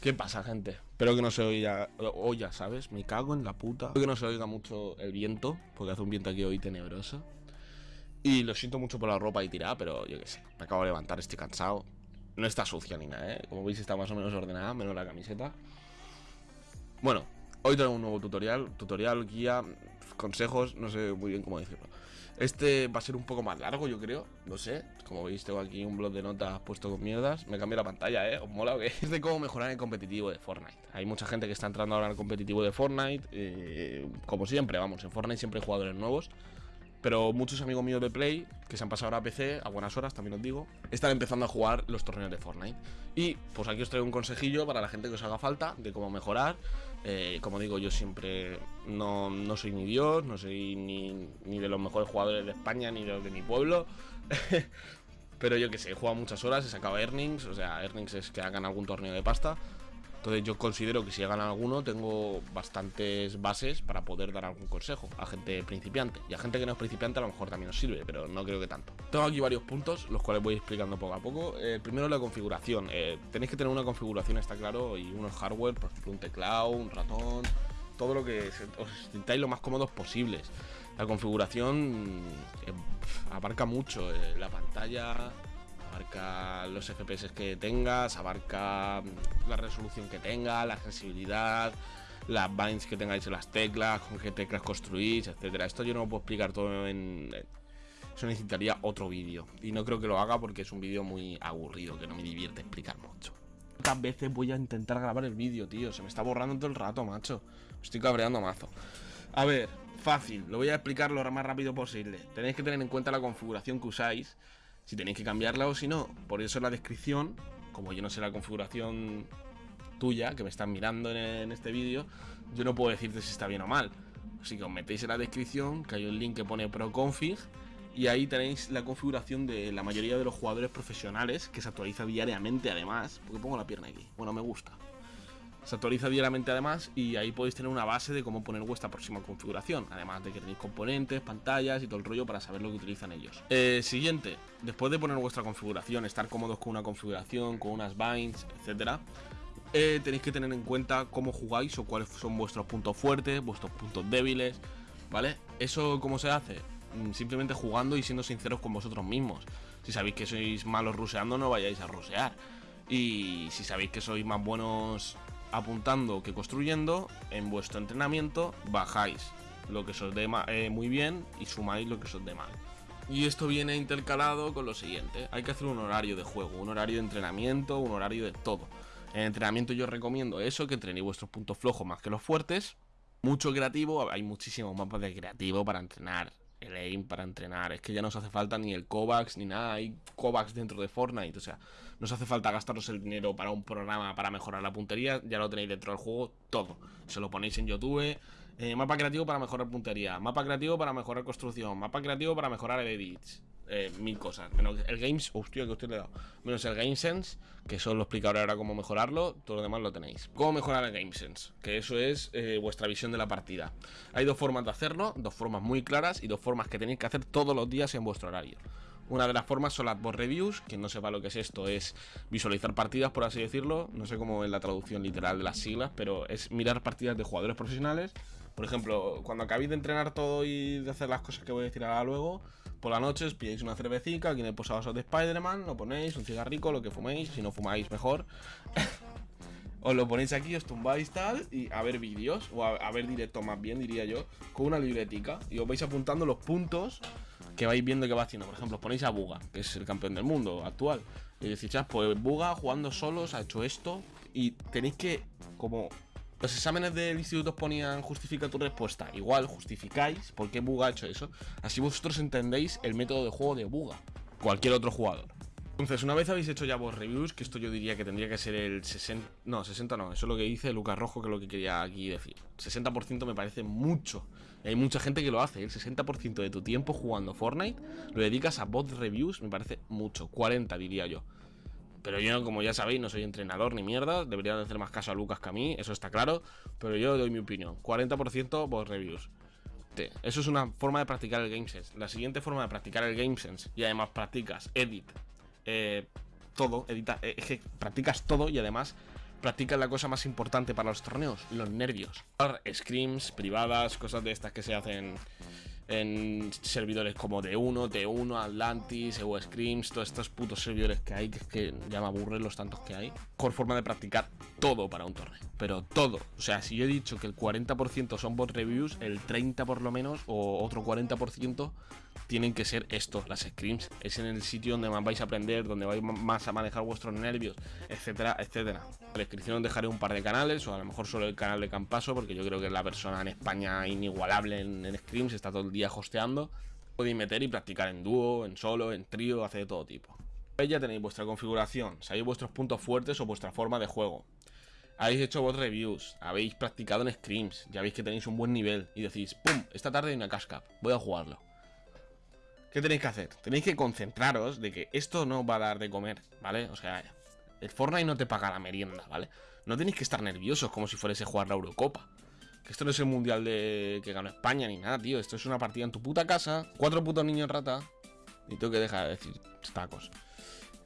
¿Qué pasa, gente? Espero que no se oiga, oya, ¿sabes? Me cago en la puta. Espero que no se oiga mucho el viento, porque hace un viento aquí hoy tenebroso. Y lo siento mucho por la ropa y tirada, pero yo qué sé, me acabo de levantar, estoy cansado. No está sucia ni nada, ¿eh? Como veis está más o menos ordenada, menos la camiseta. Bueno, hoy traigo un nuevo tutorial, tutorial, guía, consejos, no sé muy bien cómo decirlo. Este va a ser un poco más largo, yo creo, no sé. Como veis, tengo aquí un blog de notas puesto con mierdas. Me cambié la pantalla, ¿eh? ¿Os mola o qué? Es de cómo mejorar el competitivo de Fortnite. Hay mucha gente que está entrando ahora al competitivo de Fortnite. Eh, como siempre, vamos, en Fortnite siempre hay jugadores nuevos. Pero muchos amigos míos de Play, que se han pasado ahora a PC, a buenas horas también os digo, están empezando a jugar los torneos de Fortnite. Y pues aquí os traigo un consejillo para la gente que os haga falta de cómo mejorar. Eh, como digo, yo siempre no, no, soy ni Dios, no soy ni, ni de los mejores jugadores de España, ni de los de mi pueblo. Pero yo que sé, he jugado muchas horas, he sacado earnings, o sea, earnings es que hagan algún torneo de pasta. Entonces yo considero que si hagan alguno tengo bastantes bases para poder dar algún consejo a gente principiante. Y a gente que no es principiante a lo mejor también nos sirve, pero no creo que tanto. Tengo aquí varios puntos, los cuales voy explicando poco a poco. Eh, primero la configuración. Eh, tenéis que tener una configuración, está claro, y unos hardware, por ejemplo un teclado, un ratón, todo lo que os sintáis lo más cómodos posibles. La configuración eh, abarca mucho, la pantalla, abarca los FPS que tengas, abarca la resolución que tenga, la sensibilidad, las binds que tengáis en las teclas, con qué teclas construís, etcétera. Esto yo no lo puedo explicar todo en... Eso necesitaría otro vídeo. Y no creo que lo haga porque es un vídeo muy aburrido, que no me divierte explicar mucho. ¿Cuántas veces voy a intentar grabar el vídeo, tío? Se me está borrando todo el rato, macho. estoy cabreando mazo. A ver, fácil, lo voy a explicar lo más rápido posible. Tenéis que tener en cuenta la configuración que usáis si tenéis que cambiarla o si no. Por eso en la descripción, como yo no sé la configuración tuya, que me están mirando en, este vídeo, yo no puedo decirte si está bien o mal. Así que os metéis en la descripción, que hay un link que pone ProConfig, y ahí tenéis la configuración de la mayoría de los jugadores profesionales, que se actualiza diariamente además, porque pongo la pierna aquí, bueno, me gusta. Se actualiza diariamente además y ahí podéis tener una base de cómo poner vuestra próxima configuración. Además de que tenéis componentes, pantallas y todo el rollo para saber lo que utilizan ellos. Eh, siguiente, después de poner vuestra configuración, estar cómodos con una configuración, con unas binds, etcétera. Eh, tenéis que tener en cuenta cómo jugáis o cuáles son vuestros puntos fuertes, vuestros puntos débiles, ¿vale? ¿Eso cómo se hace? Mm, simplemente jugando y siendo sinceros con vosotros mismos. Si sabéis que sois malos ruseando, no vayáis a rusear. Y si sabéis que sois más buenos apuntando que construyendo, en vuestro entrenamiento bajáis lo que os dé eh, muy bien y sumáis lo que os dé mal. Y esto viene intercalado con lo siguiente, hay que hacer un horario de juego, un horario de entrenamiento, un horario de todo. En entrenamiento yo recomiendo eso, que entrenéis vuestros puntos flojos más que los fuertes. Mucho creativo, hay muchísimos mapas de creativo para entrenar el aim para entrenar. Es que ya no os hace falta ni el Kovacs ni nada. Hay Kovacs dentro de Fortnite. O sea, no os hace falta gastaros el dinero para un programa para mejorar la puntería. Ya lo tenéis dentro del juego todo. Se lo ponéis en YouTube. Eh, mapa creativo para mejorar puntería. Mapa creativo para mejorar construcción. Mapa creativo para mejorar edits. Eh, mil cosas. Menos el Games, hostia, que usted he dado. Menos el GameSense, que eso lo explicaré ahora cómo mejorarlo. Todo lo demás lo tenéis. ¿Cómo mejorar el GameSense? Que eso es eh, vuestra visión de la partida. Hay dos formas de hacerlo, dos formas muy claras y dos formas que tenéis que hacer todos los días en vuestro horario. Una de las formas son las board reviews, quien no sepa lo que es esto es visualizar partidas, por así decirlo. No sé cómo es la traducción literal de las siglas, pero es mirar partidas de jugadores profesionales. Por ejemplo, cuando acabéis de entrenar todo y de hacer las cosas que voy a decir ahora luego, por la noche os pilláis una cervecita, aquí en el posavasos de Spider-Man, lo ponéis, un cigarrico, lo que fuméis, si no fumáis mejor. os lo ponéis aquí, os tumbáis tal y a ver vídeos, o a, ver directo más bien, diría yo, con una libretica y os vais apuntando los puntos que vais viendo que va haciendo. Por ejemplo, os ponéis a Buga, que es el campeón del mundo actual, y decís, pues Buga jugando solos ha hecho esto y tenéis que, como los exámenes del instituto ponían justifica tu respuesta. Igual justificáis por qué Buga ha hecho eso. Así vosotros entendéis el método de juego de Buga. Cualquier otro jugador. Entonces, una vez habéis hecho ya vos reviews, que esto yo diría que tendría que ser el 60... No, 60 no, eso es lo que dice Lucas Rojo, que es lo que quería aquí decir. 60% me parece mucho. hay mucha gente que lo hace, el 60% de tu tiempo jugando Fortnite lo dedicas a bot reviews, me parece mucho. 40 diría yo. Pero yo, como ya sabéis, no soy entrenador ni mierda. Debería hacer más caso a Lucas que a mí, eso está claro. Pero yo doy mi opinión. 40% por reviews. Eso es una forma de practicar el GameSense. La siguiente forma de practicar el GameSense, y además practicas edit, eh, todo, edita, eh, es que practicas todo y además practica la cosa más importante para los torneos, los nervios. Screams privadas, cosas de estas que se hacen en servidores como D1, T1, Atlantis, Evo Screams, todos estos putos servidores que hay, que es que ya me aburren los tantos que hay. Mejor forma de practicar todo para un torneo, pero todo. O sea, si yo he dicho que el 40% son bot reviews, el 30% por lo menos, o otro 40% tienen que ser estos, las screams. Es en el sitio donde más vais a aprender, donde vais más a manejar vuestros nervios, etcétera, etcétera. En la descripción dejaré un par de canales, o a lo mejor solo el canal de Campaso, porque yo creo que es la persona en España inigualable en, en screams, está todo el día hosteando. Podéis meter y practicar en dúo, en solo, en trío, hace de todo tipo. Ya tenéis vuestra configuración, sabéis vuestros puntos fuertes o vuestra forma de juego. Habéis hecho vos reviews, habéis practicado en screams, ya veis que tenéis un buen nivel y decís, ¡pum! Esta tarde hay una cascap, voy a jugarlo. ¿Qué tenéis que hacer? Tenéis que concentraros de que esto no va a dar de comer, ¿vale? O sea, el Fortnite no te paga la merienda, ¿vale? No tenéis que estar nerviosos como si fuese jugar la Eurocopa. Esto no es el mundial de que ganó España ni nada, tío. Esto es una partida en tu puta casa, cuatro putos niños rata. Y tengo que dejar de decir tacos.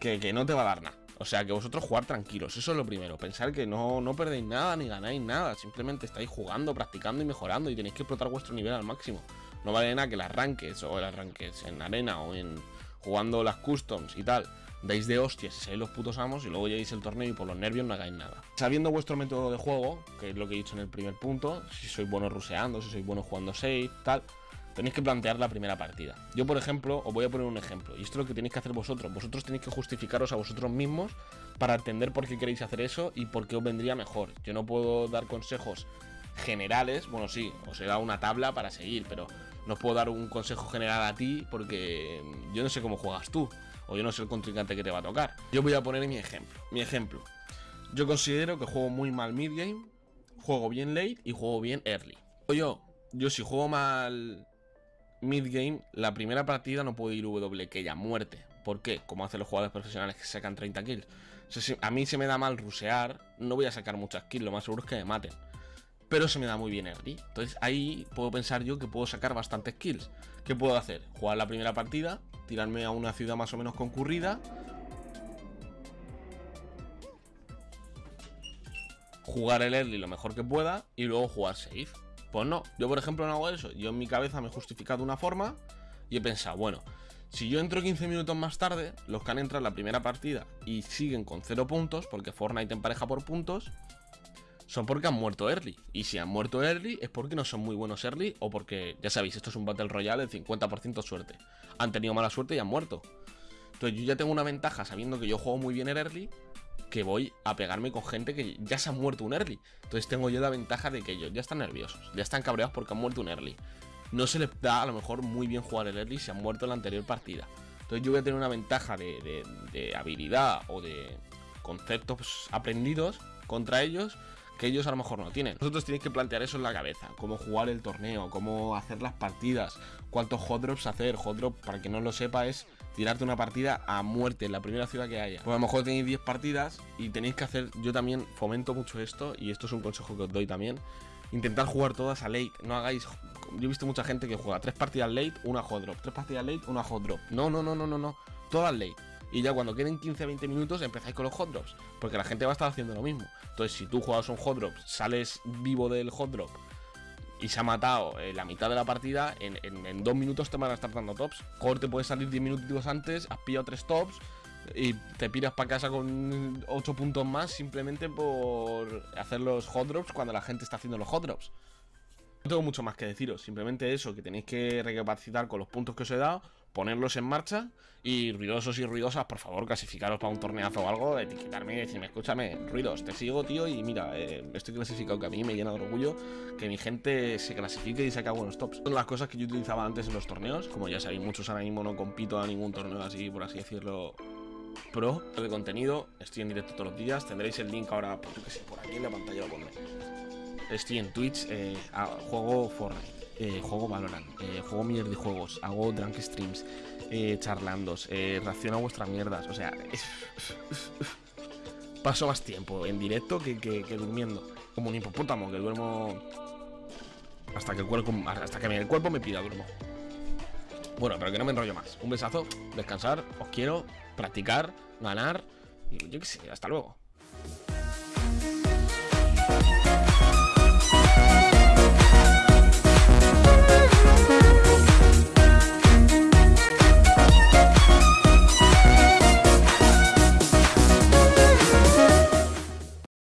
Que, que no te va a dar nada. O sea, que vosotros jugar tranquilos, eso es lo primero. Pensar que no, no perdéis nada ni ganáis nada. Simplemente estáis jugando, practicando y mejorando. Y tenéis que explotar vuestro nivel al máximo. No vale nada que las arranques o el arranques en arena o en jugando las customs y tal. Dais de hostias y seáis los putos amos y luego lleguéis el torneo y por los nervios no hagáis nada. Sabiendo vuestro método de juego, que es lo que he dicho en el primer punto, si sois buenos ruseando, si sois buenos jugando safe, tal, tenéis que plantear la primera partida. Yo, por ejemplo, os voy a poner un ejemplo, y esto es lo que tenéis que hacer vosotros. Vosotros tenéis que justificaros a vosotros mismos para entender por qué queréis hacer eso y por qué os vendría mejor. Yo no puedo dar consejos generales, bueno, sí, os he una tabla para seguir, pero no os puedo dar un consejo general a ti porque yo no sé cómo juegas tú, o yo no sé el contrincante que te va a tocar. Yo voy a poner mi ejemplo. Mi ejemplo. Yo considero que juego muy mal mid game, juego bien late y juego bien early. O yo, yo si juego mal mid game, la primera partida no puedo ir W, que ya muerte. ¿Por qué? Como hacen los jugadores profesionales que sacan 30 kills. a mí se me da mal rusear, no voy a sacar muchas kills, lo más seguro es que me maten pero se me da muy bien early. Entonces ahí puedo pensar yo que puedo sacar bastantes kills. ¿Qué puedo hacer? Jugar la primera partida, tirarme a una ciudad más o menos concurrida. Jugar el early lo mejor que pueda y luego jugar safe. Pues no, yo por ejemplo no hago eso. Yo en mi cabeza me he justificado una forma y he pensado, bueno, si yo entro 15 minutos más tarde, los que han entrado en la primera partida y siguen con 0 puntos, porque Fortnite empareja por puntos, son porque han muerto early. Y si han muerto early es porque no son muy buenos early o porque, ya sabéis, esto es un Battle Royale de 50% suerte. Han tenido mala suerte y han muerto. Entonces yo ya tengo una ventaja sabiendo que yo juego muy bien en early que voy a pegarme con gente que ya se ha muerto un early. Entonces tengo yo la ventaja de que ellos ya están nerviosos, ya están cabreados porque han muerto un early. No se les da a lo mejor muy bien jugar el early si han muerto en la anterior partida. Entonces yo voy a tener una ventaja de, de habilidad o de conceptos aprendidos contra ellos que ellos a lo mejor no tienen. Nosotros tenéis que plantear eso en la cabeza, cómo jugar el torneo, cómo hacer las partidas, cuántos hot drops hacer. Hot drop, para que no lo sepa, es tirarte una partida a muerte en la primera ciudad que haya. Pues a lo mejor tenéis 10 partidas y tenéis que hacer, yo también fomento mucho esto y esto es un consejo que os doy también. Intentar jugar todas a late, no hagáis... Yo he visto mucha gente que juega tres partidas late, una hot drop, tres partidas late, una hot drop. No, no, no, no, no, no. Todas late y ya cuando queden 15-20 minutos empezáis con los hot drops, porque la gente va a estar haciendo lo mismo. Entonces, si tú juegas un hot drop, sales vivo del hot drop y se ha matado eh, la mitad de la partida, en, dos minutos te van a estar dando tops. Core te puedes salir 10 minutos antes, has pillado tres tops y te piras para casa con 8 puntos más simplemente por hacer los hot drops cuando la gente está haciendo los hot drops. No tengo mucho más que deciros, simplemente eso, que tenéis que recapacitar con los puntos que os he dado, ponerlos en marcha y ruidosos y ruidosas, por favor, clasificaros para un torneazo o algo, etiquetarme y decirme, escúchame, ruidos, te sigo, tío, y mira, eh, estoy clasificado, que a mí me llena de orgullo que mi gente se clasifique y saque buenos tops. Son las cosas que yo utilizaba antes en los torneos, como ya sabéis, muchos ahora mismo no compito a ningún torneo así, por así decirlo, pro de contenido, estoy en directo todos los días, tendréis el link ahora, por, que sé, por aquí en la pantalla lo pondré. Estoy en Twitch, eh, juego Fortnite juego Valorant, eh, juego eh, mierda de juegos, hago drunk streams, eh, eh reacciono a vuestras mierdas. O sea, paso más tiempo en directo que, que, durmiendo. Como un hipopótamo, que duermo hasta que el cuerpo, hasta que el cuerpo me pida, duermo. Bueno, pero que no me enrollo más. Un besazo, descansar, os quiero, practicar, ganar, y yo qué sé, hasta luego.